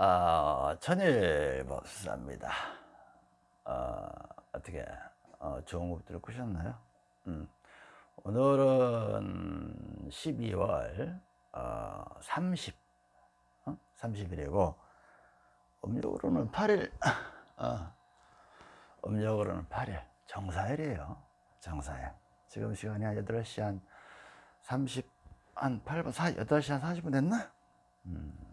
어, 천일법사입니다. 어, 어떻게 어, 좋은 것들을 꾸셨나요? 음. 오늘은 12월 어, 30, 어? 30일이고 음력으로는 8일, 어, 음력으로는 8일, 정사일이에요. 정사일. 지금 시간이 한 8시 한 30, 한 8분, 4, 8시 한 40분 됐나? 음.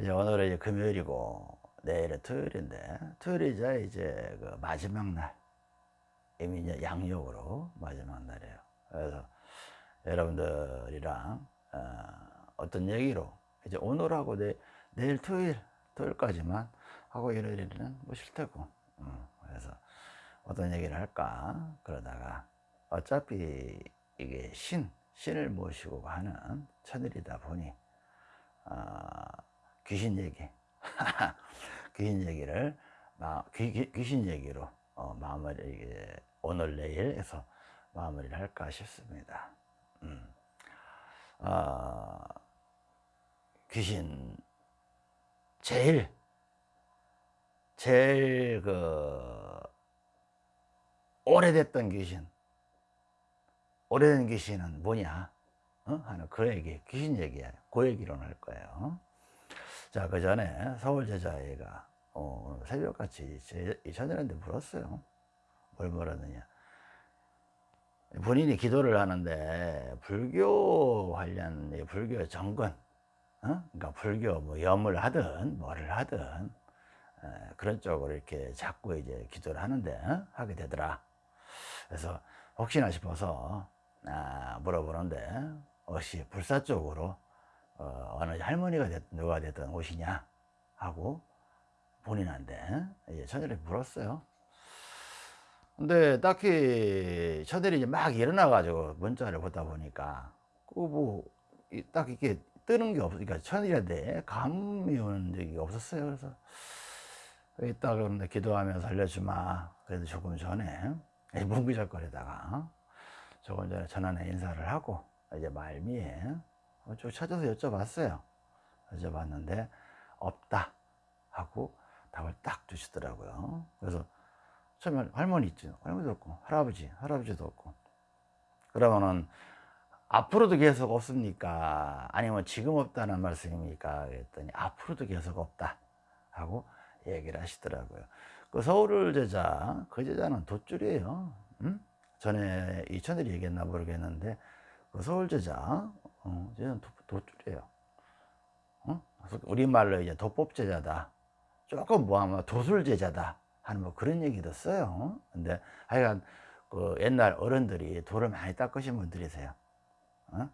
이제 오늘은 이제 금요일이고 내일은 토요일인데 토요일이자 이제 그 마지막 날 이미 이제 양력으로 마지막 날이에요. 그래서 여러분들이랑 어, 떤 얘기로 이제 오늘하고 내, 내일 토요일 토요일까지만 하고 일요일에는 뭐 싫다고 음, 그래서 어떤 얘기를 할까 그러다가 어차피 이게 신 신을 모시고 하는 천일이다 보니 어, 귀신 얘기. 귀신 얘기를 귀, 귀신 얘기로 어, 마무리 오늘 내일 해서 마무리를 할까 싶습니다. 음. 어, 귀신 제일 제일 그 오래됐던 귀신 오래된 귀신은 뭐냐? 어? 하는 그 얘기 귀신 얘기야. 그 얘기로 할 거예요 자, 그 전에 서울 제자애가 어, 새벽같이 이천년한테 물었어요. 뭘 물었느냐. 본인이 기도를 하는데 불교 관련 불교 정권 어? 그러니까 불교 뭐 염을 하든 뭐를 하든 에, 그런 쪽으로 이렇게 자꾸 이제 기도를 하는데 어? 하게 되더라 그래서 혹시나 싶어서 아, 물어보는데 혹시 불사 쪽으로 어, 어느 할머니가 됐, 누가 됐든 오시냐 하고 본인한테 이제 천일이 물었어요. 근데 딱히 천일이 이제 막 일어나 가지고 문자를 보다 보니까 그뭐딱 이렇게 뜨는 게 없으니까 천일한테 감이 오는 적이 없었어요. 그래서 이따 그런데 기도하면서 알려주마. 그래도 조금 전에 뭉기적거리다가 조금 전에 전화에 인사를 하고 이제 말미에 어, 쭉 찾아서 여쭤봤어요. 여쭤봤는데 없다 하고 답을 딱 주시더라고요. 그래서 처음에 할머니 있죠. 할머니도 없고 할아버지, 할아버지도 없고 그러면은 앞으로도 계속 없습니까? 아니면 지금 없다는 말씀입니까? 그랬더니 앞으로도 계속 없다 하고 얘기를 하시더라고요. 그 서울 제자, 그 제자는 돗줄이에요. 음? 전에 이천일이 얘기했나 모르겠는데 그 서울 제자 어, 쟤는 도줄이에요. 어? 우리말로 이제 도법제자다. 조금 뭐하면 도술제자다. 하는 뭐 그런 얘기도 써요. 근데 하여간 그 옛날 어른들이 돌을 많이 닦으신 분들이세요. 어?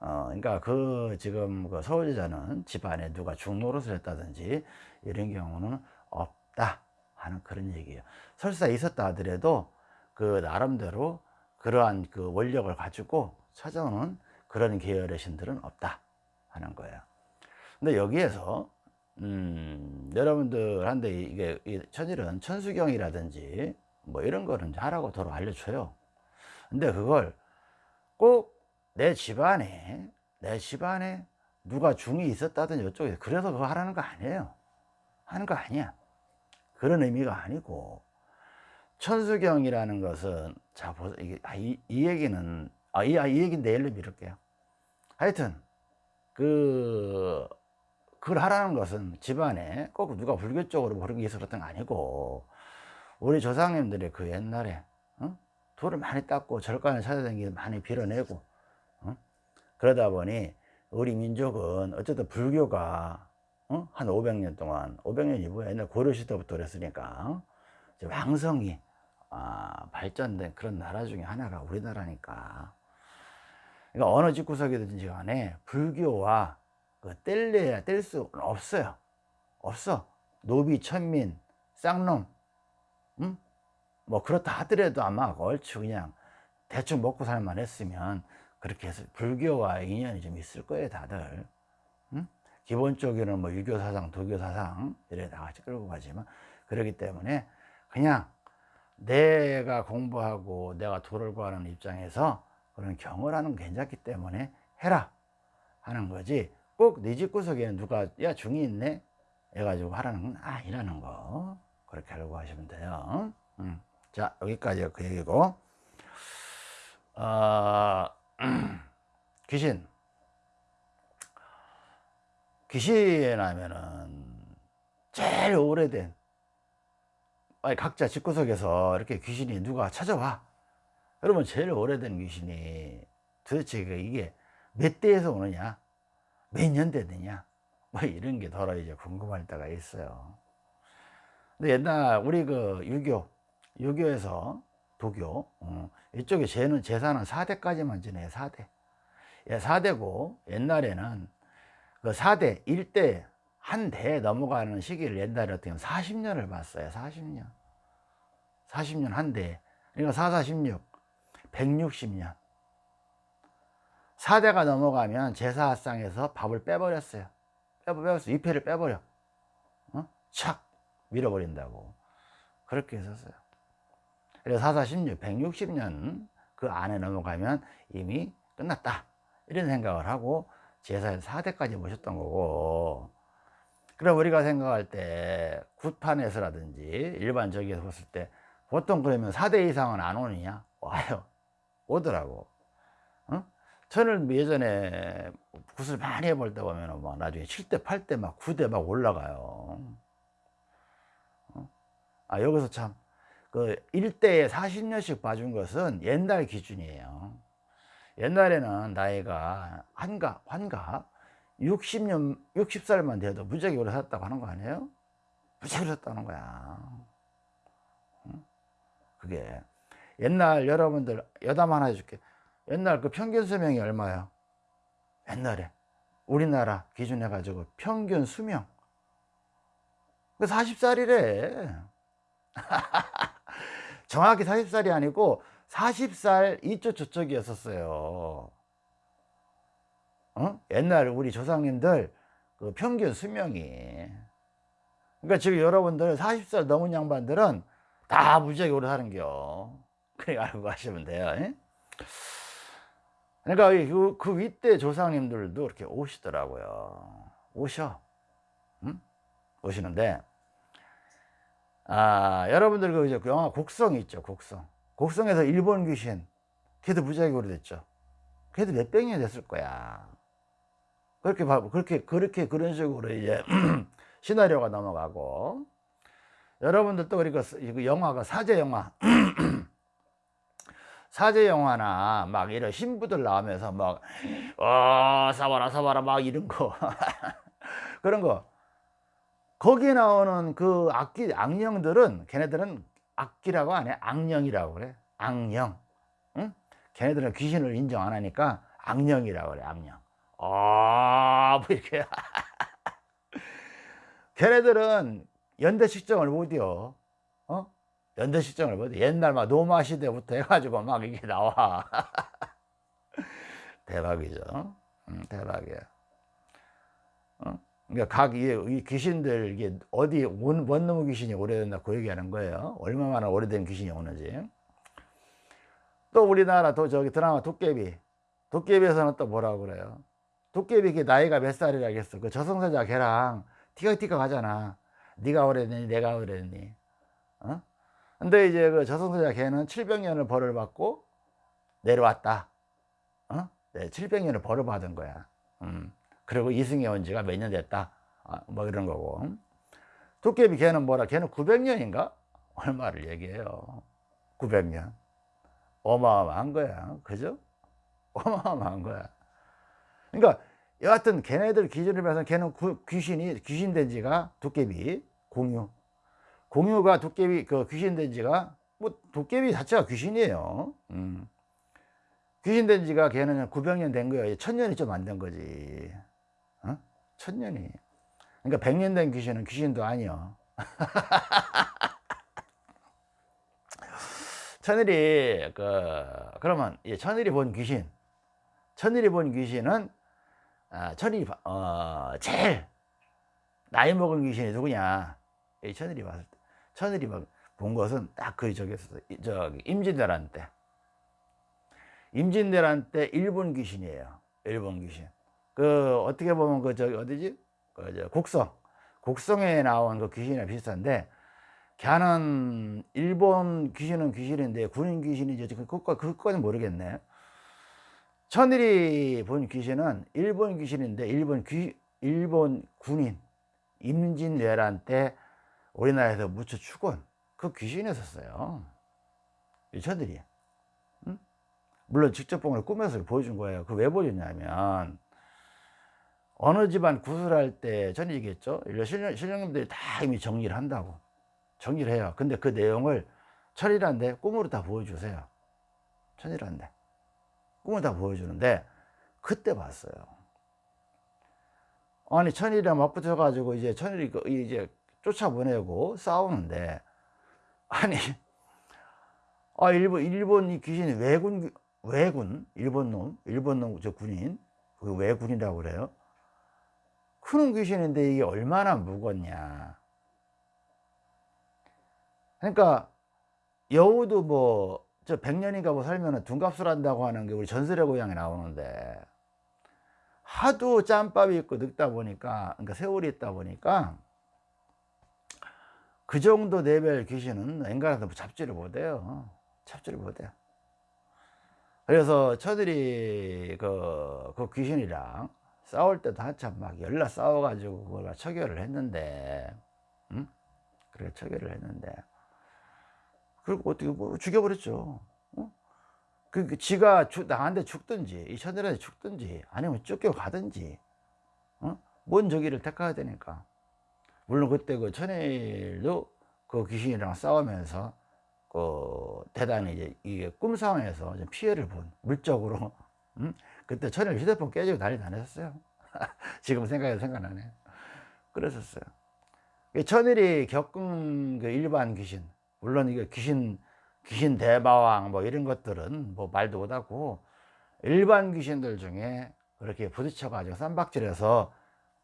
어, 그러니까 그 지금 그 서울제자는 집안에 누가 중노릇을 했다든지 이런 경우는 없다 하는 그런 얘기예요. 설사 있었다 하더라도 그 나름대로 그러한 그 원력을 가지고 찾아오는 그런 계열의 신들은 없다 하는 거예요. 근데 여기에서 음, 여러분들한테 이게 천일은 천수경이라든지 뭐 이런 거는 하라고 도로 알려줘요. 근데 그걸 꼭 내 집안에 내 집안에 누가 중이 있었다든 이쪽에 그래서 그거 하라는 거 아니에요. 하는 거 아니야. 그런 의미가 아니고 천수경이라는 것은 자 보세요. 아, 이, 이 얘기는 아, 이, 아, 이 얘기는 내일로 미룰게요. 하여튼 그 그걸 하라는 것은 집안에 꼭 누가 불교 쪽으로 그런 게 그랬던 거 아니고 우리 조상님들이 그 옛날에 어? 돌을 많이 닦고 절간을 찾아다니기 많이 빌어내고 어? 그러다 보니 우리 민족은 어쨌든 불교가 어? 한 500년 동안 500년 이후에 옛날 고려시대부터 그랬으니까 왕성이 아, 발전된 그런 나라 중에 하나가 우리나라니까 그러니까 어느 집구석이든지 간에 불교와 그 뗄래야 뗄 수 없어요. 없어. 노비, 천민, 쌍놈, 음? 뭐 그렇다 하더라도 아마 얼추 그냥 대충 먹고 살만 했으면 그렇게 해서 불교와 인연이 좀 있을 거예요, 다들. 음? 기본적으로는 뭐 유교 사상, 도교 사상 이래 다 같이 끌고 가지만 그러기 때문에 그냥 내가 공부하고 내가 도를 구하는 입장에서 그런 경을 하는 괜찮기 때문에 해라 하는 거지. 꼭 네 집 구석에는 누가 야 중이 있네? 해가지고 하라는 건 아니라는 거. 그렇게 알고 하시면 돼요. 음. 자 여기까지가 그 얘기고. 어, 귀신. 귀신 하면은 제일 오래된 아니 각자 집구석에서 이렇게 귀신이 누가 찾아와 여러분 제일 오래된 귀신이 도대체 그 이게 몇 대에서 오느냐? 몇년 되느냐? 뭐 이런 게 더러 이제 궁금할 때가 있어요. 근데 옛날 우리 그 유교 유교에서 도교 어, 이쪽에 죄는 제사는 4대까지만 지내요 4대. 예, 4대고 옛날에는 그 4대 1대 한 대에 넘어가는 시기를 옛날에 어떻게 보면 40년을 봤어요 40년. 40년 한 대. 그러니까 4, 46 160년. 4대가 넘어가면 제사상에서 밥을 빼버렸어요. 빼버렸어 위패를 빼버려. 어? 착 밀어버린다고. 그렇게 했었어요. 그래서 4, 4, 16 160년 그 안에 넘어가면 이미 끝났다. 이런 생각을 하고 제사에서 4대까지 모셨던 거고. 그럼 우리가 생각할 때 굿판에서라든지 일반적에서 봤을 때 보통 그러면 4대 이상은 안 오느냐? 와요 오더라고 어? 저는 예전에 굿을 많이 해볼 때 보면 막 나중에 7대 8대 막 9대 막 올라가요 어? 아 여기서 참 그 1대에 40년씩 봐준 것은 옛날 기준이에요 옛날에는 나이가 환가 환가 60년 60살만 돼도 무지하게 살았다고 하는 거 아니에요? 무지하게 살았다는 거야 그게 옛날 여러분들 여담 하나 해줄게. 옛날 그 평균 수명이 얼마예요? 옛날에 우리나라 기준 해 가지고 평균 수명. 그 40살이래. 정확히 40살이 아니고 40살 이쪽 저쪽이었었어요. 어? 옛날 우리 조상님들 그 평균 수명이. 그러니까 지금 여러분들 40살 넘은 양반들은 다 무지하게 오래 사는겨 알고 가시면 돼요 예? 그러니까 그, 그 윗대 조상님들도 이렇게 오시더라고요. 오셔. 응? 오시는데. 아 여러분들 그 이제 그 영화 곡성 있죠 곡성. 곡성에서 일본 귀신 걔도 무지하게 오래됐죠. 걔도 몇 백 년이 됐을 거야. 그렇게 봐 그렇게 그렇게 그런 식으로 이제 시나리오가 넘어가고. 여러분들 또 그리고 그 영화가 사제 영화 사제 영화나 막 이런 신부들 나오면서 막 어, 사바라 사바라 막 이런 거. 그런 거. 거기에 나오는 그 악기 악령들은 걔네들은 악기라고 안 해. 악령이라고 그래. 악령. 응? 걔네들은 귀신을 인정 안 하니까 악령이라고 그래 악령. 아 뭐 이렇게. 걔네들은 연대 측정을 못이요. 어? 연대 측정을 못해 옛날 막 노마 시대부터 해가지고 막 이게 나와. 대박이죠. 응, 대박이야. 어? 그러니까 각 이, 이 귀신들 이게 어디 원, 원놈의 귀신이 오래됐나 그 얘기하는 거예요. 얼마나 오래된 귀신이 오는지. 또 우리나라 또 저기 드라마 도깨비. 도깨비에서는 또 뭐라고 그래요? 도깨비 그 나이가 몇 살이라겠어? 그 저승사자 걔랑 티격티격 하잖아. 네가 오래됐니? 내가 오래됐니? 어? 근데 이제 그 저승사자 걔는 700년을 벌을 받고 내려왔다. 어? 네, 700년을 벌을 받은 거야. 음. 그리고 이승에 온 지가 몇 년 됐다. 아, 뭐 이런 거고. 도깨비 걔는 뭐라? 걔는 900년인가? 얼마를 얘기해요. 900년. 어마어마한 거야. 그죠? 어마어마한 거야. 그러니까 여하튼 걔네들 기준을 봐서 걔는 구, 귀신이 귀신 된 지가 도깨비 공유 공유가 도깨비 그 귀신 된 지가 뭐 도깨비 자체가 귀신이에요. 음. 귀신 된 지가 걔는 900년 된 거예요 천년이 좀 안 된 거지. 어? 천년이. 그러니까 100년 된 귀신은 귀신도 아니요 천일이 그 그러면 천일이 본 귀신 천일이 본 귀신은 아, 천일이 어, 제일 나이 먹은 귀신이 누구냐? 이 천일이 봤을 때 천일이 본 것은 딱 그 저기 저기 임진왜란 때. 임진왜란 때 일본 귀신이에요. 일본 귀신. 그 어떻게 보면 그 저기 어디지? 그저 곡성. 곡성에 나온 그 귀신이랑 비슷한데 걔는 일본 귀신은 귀신인데 군인 귀신인지 그것까지 그것까지 모르겠네. 천일이 본 귀신은 일본 귀신인데 일본 귀 일본 군인. 임진왜란 때 우리나라에서 묻혀 죽은 그 귀신이었어요. 이 천일이. 응? 물론 직접 본걸 꿈에서 보여준 거예요. 그 왜 보여줬냐면 어느 집안 구슬할 때 전에 얘기했죠. 신령, 신령님들이 다 이미 정리를 한다고. 정리를 해요. 근데 그 내용을 천일한데 꿈으로 다 보여주세요. 천일한데. 꿈을 다 보여주는데 그때 봤어요. 아니 천일이랑 맞붙어 가지고 이제 천일이 그 이제 쫓아보내고 싸우는데 아니 아 일본 일본 이 귀신이 왜군 왜군? 일본 놈? 일본 놈 저 군인? 그 왜군이라고 그래요? 큰 귀신인데 이게 얼마나 무겁냐. 그러니까 여우도 뭐 저 백년인가 뭐 살면은 둔갑술 한다고 하는 게 우리 전설의 고향에 나오는데 하도 짬밥이 있고 늙다 보니까 그러니까 세월이 있다 보니까 그 정도 레벨 귀신은 앵간해서 잡지를 못해요 잡지를 못해요 그래서 저들이 그, 그 귀신이랑 싸울 때도 한참 막 열나 싸워가지고 그걸 처결을 했는데 응? 그래 처결을 했는데 그리고 어떻게 뭐 죽여버렸죠 어? 그, 그 지가 죽, 나한테 죽든지 이 천일한테 죽든지 아니면 쫓겨가든지 어? 뭔 저기를 택해야 되니까 물론 그때 그 천일도 그 귀신이랑 싸우면서 그 대단히 이제 이게 꿈 상황에서 피해를 본 물적으로 음? 그때 천일 휴대폰 깨지고 난리 다녔었어요 지금 생각해도 생각나네 그랬었어요 천일이 겪은 그 일반 귀신 물론 이게 귀신 귀신 대마왕 뭐 이런 것들은 뭐 말도 못하고 일반 귀신들 중에 그렇게 부딪혀 가지고 쌈박질해서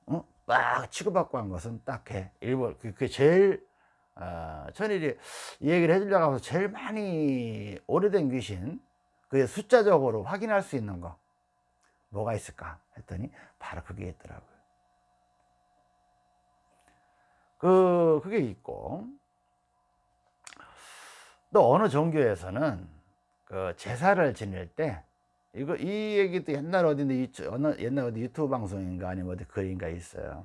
어? 막 치고받고 한 것은 딱해. 일본 그게 제일 어, 천일이 이 얘기를 해주려고 하면서 제일 많이 오래된 귀신 그게 숫자적으로 확인할 수 있는 거 뭐가 있을까 했더니 바로 그게 있더라고요. 그 그게 있고. 또 어느 종교에서는 그 제사를 지낼 때 이거 이 얘기도 옛날 어느 옛날 어디 유튜브 방송인가 아니면 어디 글인가 있어요.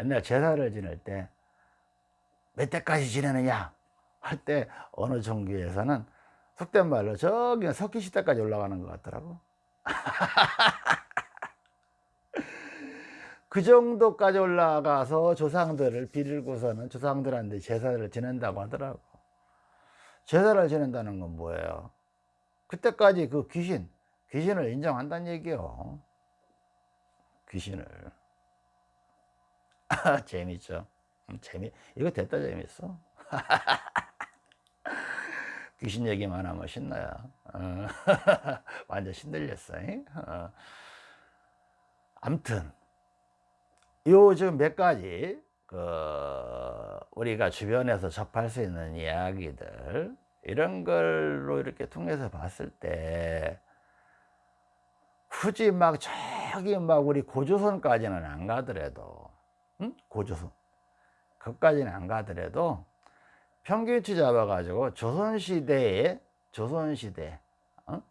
옛날 제사를 지낼 때몇 대까지 지내느냐 할 때 어느 종교에서는 속된 말로 저기 석기 시대까지 올라가는 것 같더라고. 그 정도까지 올라가서 조상들을 빌고서는 조상들한테 제사를 지낸다고 하더라고. 제사를 지낸다는 건 뭐예요? 그때까지 그 귀신, 귀신을 인정한다는 얘기요. 귀신을. 재밌죠? 음, 재미, 이거 됐다 재밌어. 귀신 얘기만 하면 신나요. 어. 완전 신들렸어. 어. 암튼, 요 지금 몇 가지 그 우리가 주변에서 접할 수 있는 이야기들 이런 걸로 이렇게 통해서 봤을 때 굳이 막 저기 막 우리 고조선까지는 안 가더라도 응? 고조선. 그까지는 안 가더라도 평균치 잡아가지고 조선시대에 조선시대 어?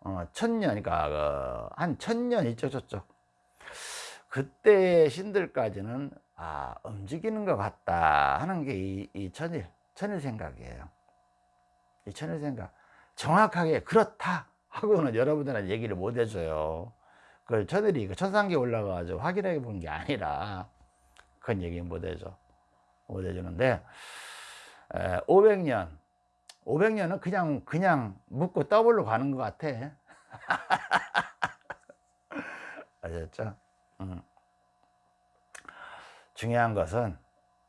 어, 천년 그러니까 그 한 천년 이쪽 저쪽. 그때의 신들까지는 아 움직이는 것 같다 하는 게이 이 천일 천일 생각이에요. 이 천일 생각. 정확하게 그렇다 하고는 여러분들한테 얘기를 못 해줘요 그 천일이 그 천상계 올라가가지고 확인해 본 게 아니라 그건 얘기 못 해줘 못 해주는데 에, 500년 500년은 그냥 그냥 묻고 더블로 가는 것 같아 아셨죠? 음. 중요한 것은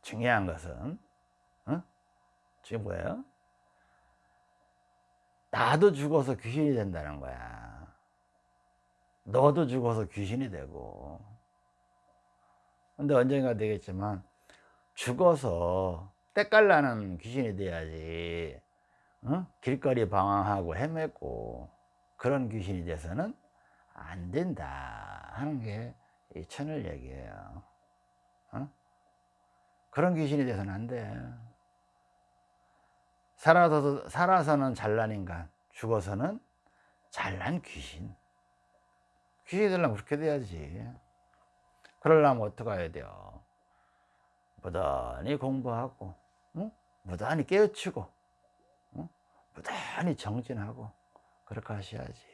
중요한 것은 어? 지금 뭐예요? 나도 죽어서 귀신이 된다는 거야. 너도 죽어서 귀신이 되고. 근데 언젠가 되겠지만 죽어서 때깔나는 귀신이 돼야지. 어? 길거리 방황하고 헤매고 그런 귀신이 돼서는 안 된다 하는 게 이 천을 얘기예요. 어? 그런 귀신이 돼서는 안돼 살아서, 살아서는 잘난 인간 죽어서는 잘난 귀신 귀신이 되려면 그렇게 돼야지 그러려면 어떻게 해야 돼요 무단히 공부하고 응? 무단히 깨우치고 응? 무단히 정진하고 그렇게 하셔야지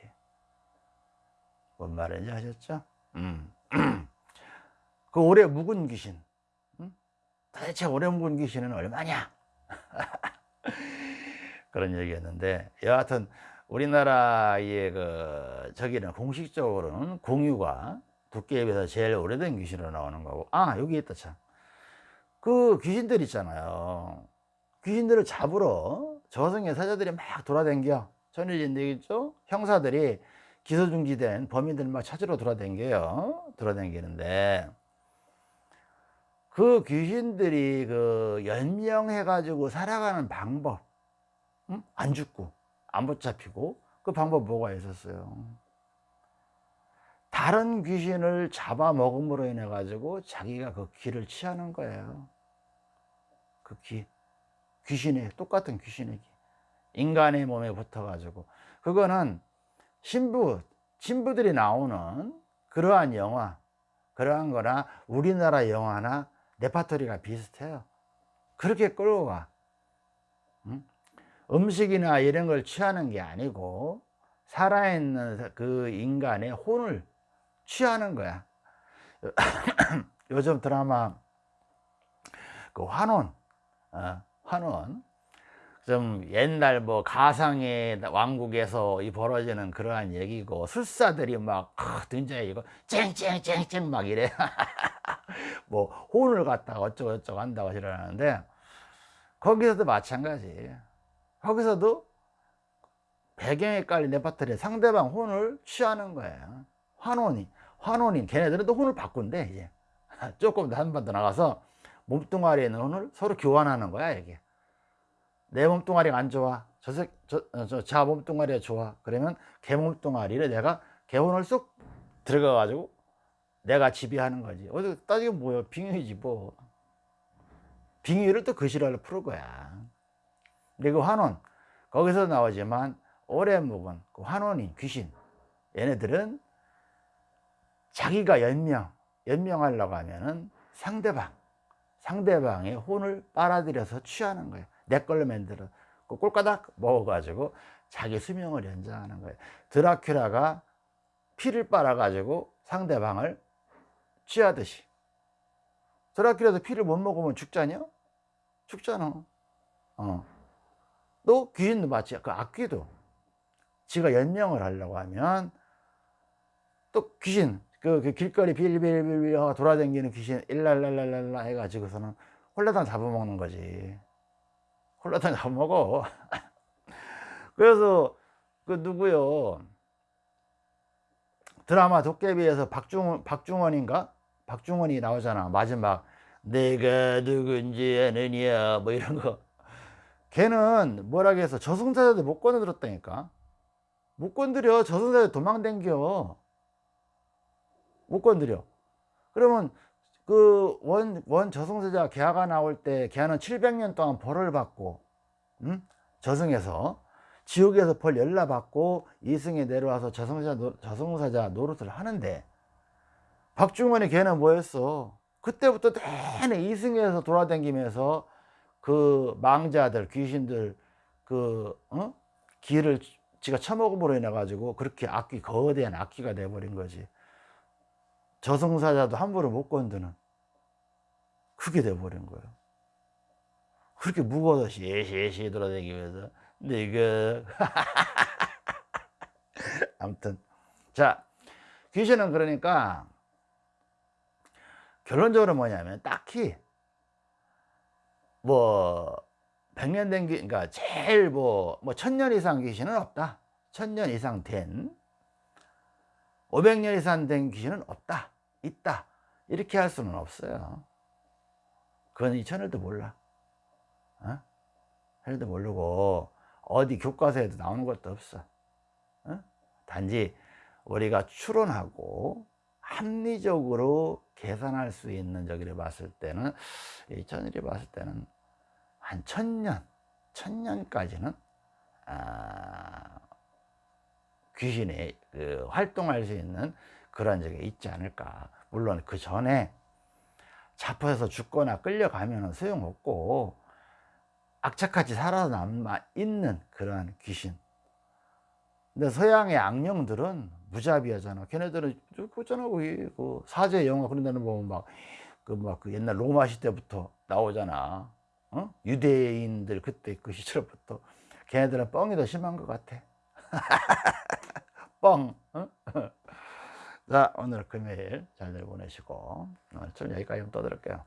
뭔 말인지 아셨죠? 음. 그 오래 묵은 귀신 응? 도대체 오래 묵은 귀신은 얼마냐 그런 얘기였는데 여하튼 우리나라의 그 저기는 공식적으로는 공유가 두께에 비해서 제일 오래된 귀신으로 나오는 거고 아 여기 있다 참 그 귀신들 있잖아요. 귀신들을 잡으러 저승의 사자들이 막 돌아댕겨. 전일인데 있죠? 형사들이 기소중지된 범인들 막 찾으러 돌아댕겨요. 돌아댕기는데. 그 귀신들이 그 연명해 가지고 살아가는 방법 응? 안 죽고 안 붙잡히고 그 방법 뭐가 있었어요? 다른 귀신을 잡아먹음으로 인해 가지고 자기가 그 기를 취하는 거예요. 그 기, 귀신의 똑같은 귀신의 기 인간의 몸에 붙어 가지고. 그거는 신부 신부들이 나오는 그러한 영화 그러한 거나 우리나라 영화나 레파토리가 비슷해요. 그렇게 끌고 가. 응? 음식이나 이런 걸 취하는 게 아니고 살아있는 그 인간의 혼을 취하는 거야. 요즘 드라마 그 환원 어, 환원 좀 옛날 뭐 가상의 왕국에서 이 벌어지는 그러한 얘기고 술사들이 막 등장해 이거 쨍쨍쨍쨍 막 이래. 뭐 혼을 갖다가 어쩌고 저쩌고 한다고 이러는데 거기서도 마찬가지 거기서도 배경에 깔린 레파토리 상대방 혼을 취하는 거예요. 환혼이 환혼이. 걔네들은 또 혼을 바꾼대 이제. 조금 한번 더 나가서 몸뚱아리에 있는 혼을 서로 교환하는 거야 이게. 내 몸뚱아리가 안 좋아. 저, 새, 저, 어, 저, 자 몸뚱아리가 좋아. 그러면 걔 몸뚱아리를 내가 걔 혼을 쏙 들어가 가지고 내가 지배하는 거지. 어디 따지면 뭐야. 빙의지 뭐. 빙의를 또 그 실화로 풀을 거야 근데 그 환원 거기서 나오지만 오래 묵은 그 환원인 귀신. 얘네들은 자기가 연명 연명하려고 하면은 상대방 상대방의 혼을 빨아들여서 취하는 거예요. 내 걸로 만들어. 그 꼴까닥 먹어가지고 자기 수명을 연장하는 거예요. 드라큘라가 피를 빨아 가지고 상대방을 취하듯이. 드라큘라도 피를 못 먹으면 죽잖냐 죽잖아. 어. 또 귀신도 마치 그 악귀도. 지가 연명을 하려고 하면 또 귀신 그, 그 길거리 빌빌빌빌 돌아다니는 귀신 일랄랄랄랄라 해가지고서는 홀라당 잡아먹는 거지. 홀라당 잡아먹어. 그래서 그 누구요? 드라마 도깨비에서 박중원, 박중원인가? 박중원이 나오잖아. 마지막 내가 누군지 아느냐? 뭐 이런 거 걔는 뭐라 해서 저승사자들 못 건드렸다니까. 못 건드려. 저승사자 도망댕겨. 못 건드려. 그러면 그 원 원 저승사자 개화가 나올 때 개화는 700년 동안 벌을 받고 음? 저승에서. 지옥에서 벌 열라 받고 이승에 내려와서 저승사자, 저승사자 노릇을 하는데 박중원이 걔는 뭐였어? 그때부터 내내 이승에서 돌아다니면서 그 망자들 귀신들 그 어? 기를 지가 처먹음으로 인해 가지고 그렇게 악귀 거대한 악귀가 돼버린 거지. 저승사자도 함부로 못 건드는 그게 돼버린 거예요. 그렇게 무거워서 시시시 돌아다니면서 내가 아무튼. 자 귀신은 그러니까 결론적으로 뭐냐면 딱히 뭐 100년 된 귀, 그러니까 제일 뭐, 뭐, 천년 이상 귀신은 없다. 천년 이상 된, 500년 이상 된 귀신은 없다. 있다. 이렇게 할 수는 없어요. 그건 이 천일도 몰라. 어? 천일도 모르고, 어디 교과서에도 나오는 것도 없어. 어? 단지, 우리가 추론하고 합리적으로 계산할 수 있는 저기를 봤을 때는 이 천일이 봤을 때는 한 천년 천년까지는 아, 귀신이 그 활동할 수 있는 그런 적이 있지 않을까. 물론 그 전에 잡혀서 죽거나 끌려가면 소용없고 악착같이 살아남아 있는 그러한 귀신 근데 서양의 악령들은 무자비하잖아. 걔네들은 그잖아 거기. 그 사제 영화 그런 데는 보면 막 그막그 옛날 로마 시대부터 나오잖아. 어? 유대인들 그때 그 시절부터. 걔네들은 뻥이 더 심한 것 같아. 뻥. 어? 자 오늘 금요일 잘들 보내시고. 오늘 좀 여기까지 좀 떠들을게요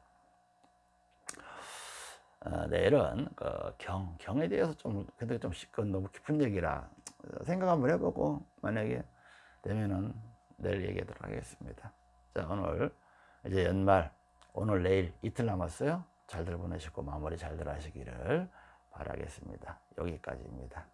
어, 내일은 그 경, 경에 대해서 좀 근데 좀 그건 너무 깊은 얘기라 생각 한번 해보고 만약에 되면은 내일 얘기하도록 하겠습니다. 자 오늘 이제 연말 오늘 내일 이틀 남았어요. 잘들 보내시고 마무리 잘들 하시기를 바라겠습니다. 여기까지입니다